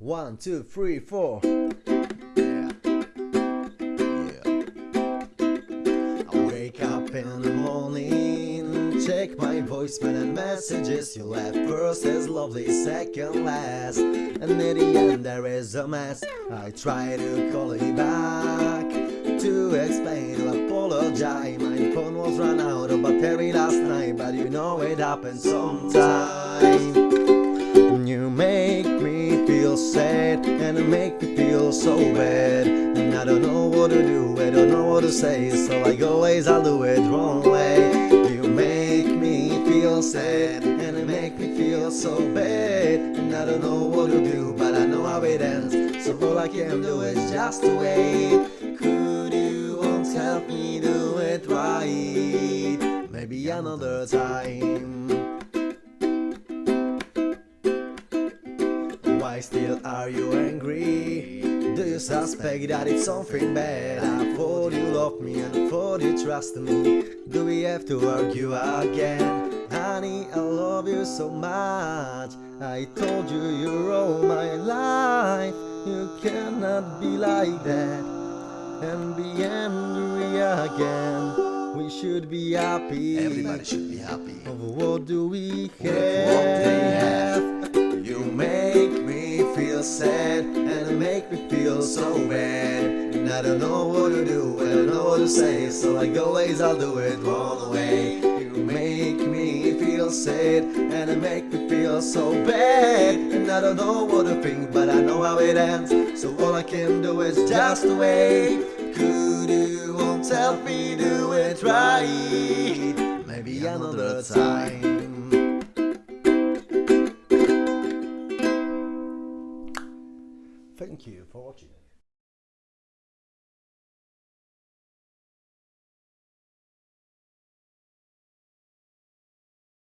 One, two, three, four. Yeah. Yeah. I wake up in the morning, check my voicemail and messages. You left first as lovely, second last, and at the end there is a mess. I try to call you back to explain, to apologize. My phone was run out of battery last night, but you know it happens sometime. Sad and make me feel so bad. And I don't know what to do, I don't know what to say So like always I'll do it wrong way. You make me feel sad and it make me feel so bad. And I don't know what to do, but I know how it ends. So all I can do is just wait. Could you won't help me do it right? Maybe another time Why still are you angry? Do you suspect that it's something bad? I thought you loved me and thought you trusted me Do we have to argue again? Honey, I love you so much I told you you're all my life You cannot be like that And be angry again We should be happy Everybody should be happy. Of what do we With what they have? have. Feel so bad. And I don't know what to do, and I don't know what to say. So like always I'll do it wrong way. You make me feel sad and it make me feel so bad. And I don't know what to think but I know how it ends. So all I can do is just wait. Could you won't help me do it right? Maybe another time Thank you for watching.